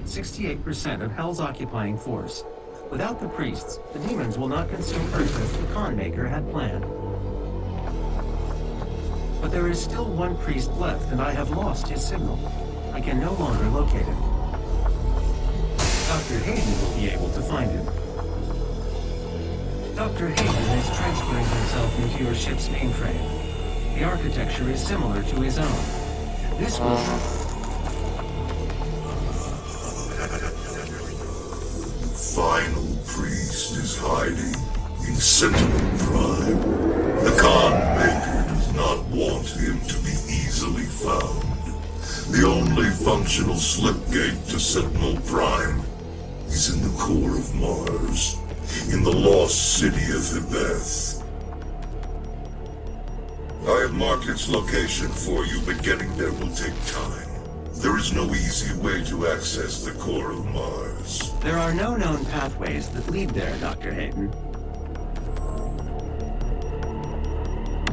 destroyed 68% of Hell's occupying force. Without the priests, the demons will not consume Earth as the Khan Maker had planned. But there is still one priest left, and I have lost his signal. I can no longer locate him. Dr. Hayden will be able to find him. Dr. Hayden is transferring himself into your ship's mainframe. The architecture is similar to his own. This will... Uh. Is hiding in Sentinel Prime. The Khan Maker does not want him to be easily found. The only functional slipgate to Sentinel Prime is in the core of Mars, in the lost city of Hebeth. I have marked its location for you, but getting there will take time. There is no easy way to access the core of Mars. There are no known pathways that lead there, Dr. Hayden.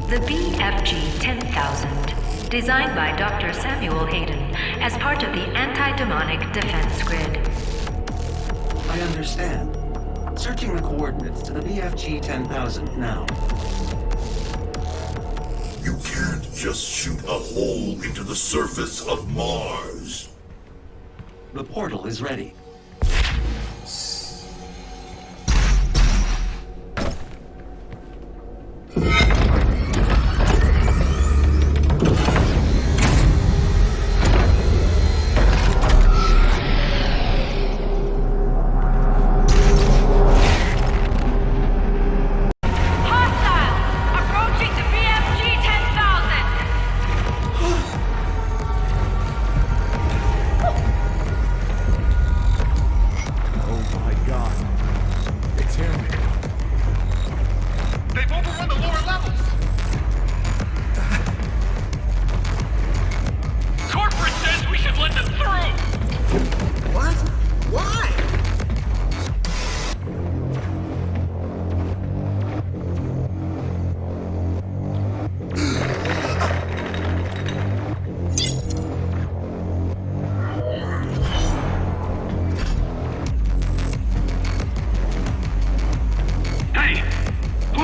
The BFG 10000, designed by Dr. Samuel Hayden as part of the Anti-Demonic Defense Grid. I understand. Searching the coordinates to the BFG 10000 now. Just shoot a hole into the surface of Mars. The portal is ready.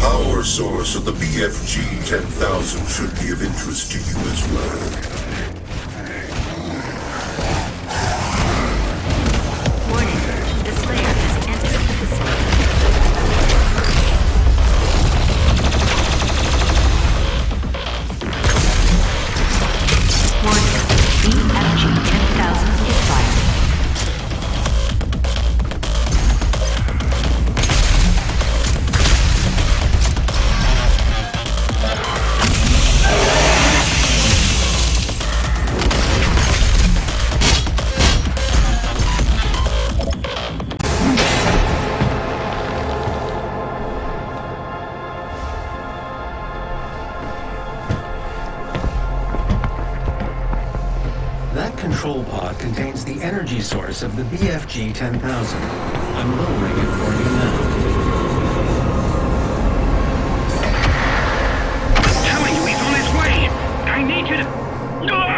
Power source of the BFG 10000 should be of interest to you as well. Source of the BFG 10,000. I'm lowering it for you now. Telling you he's on his way! I need you to... Ah!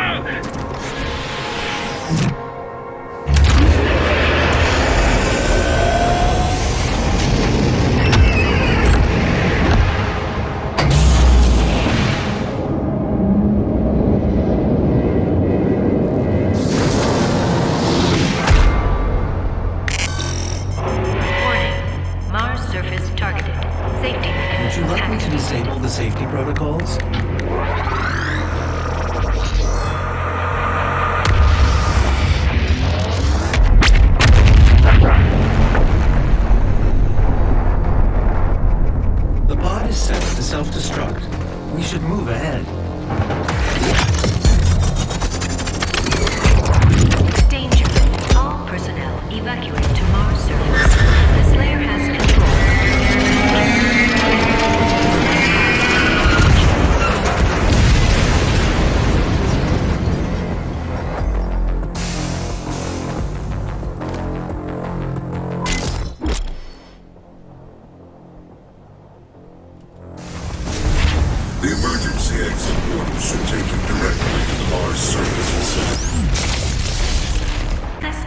The emergency exit portal should take you directly to the Mars surface facility.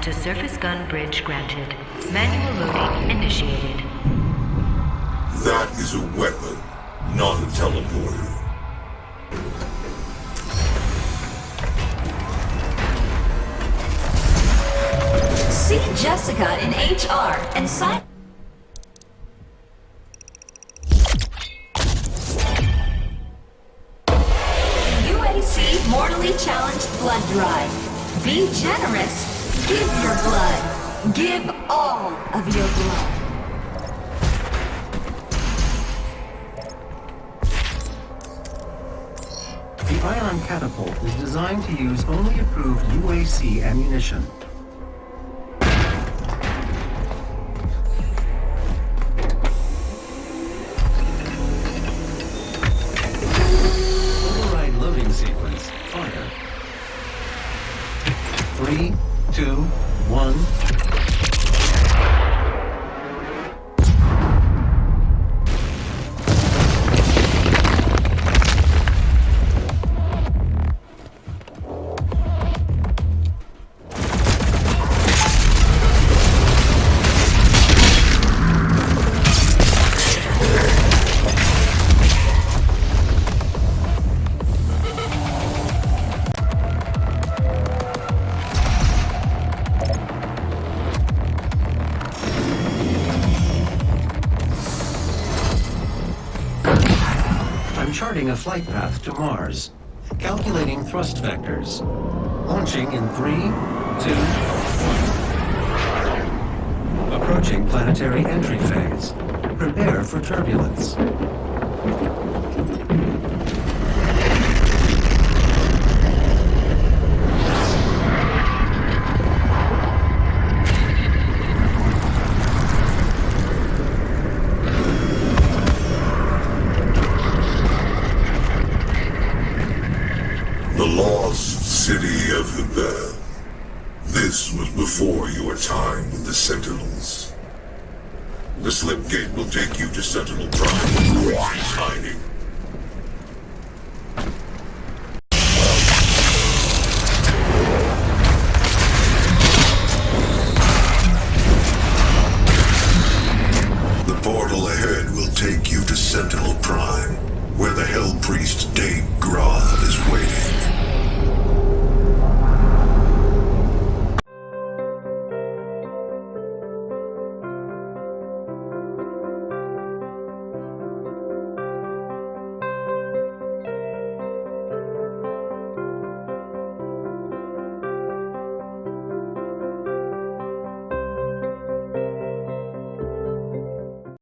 Access to surface gun bridge granted. Manual loading initiated. That is a weapon, not a teleporter. See Jessica in HR and sign. UAC Mortally Challenged Blood Drive. Be generous. Give your blood. Give all of your blood. The ion catapult is designed to use only approved UAC ammunition. A flight path to Mars. Calculating thrust vectors. Launching in three, two, one. Approaching planetary entry phase. Prepare for turbulence. your time with the Sentinels. The Slipgate will take you to Sentinel Prime, where he's hiding.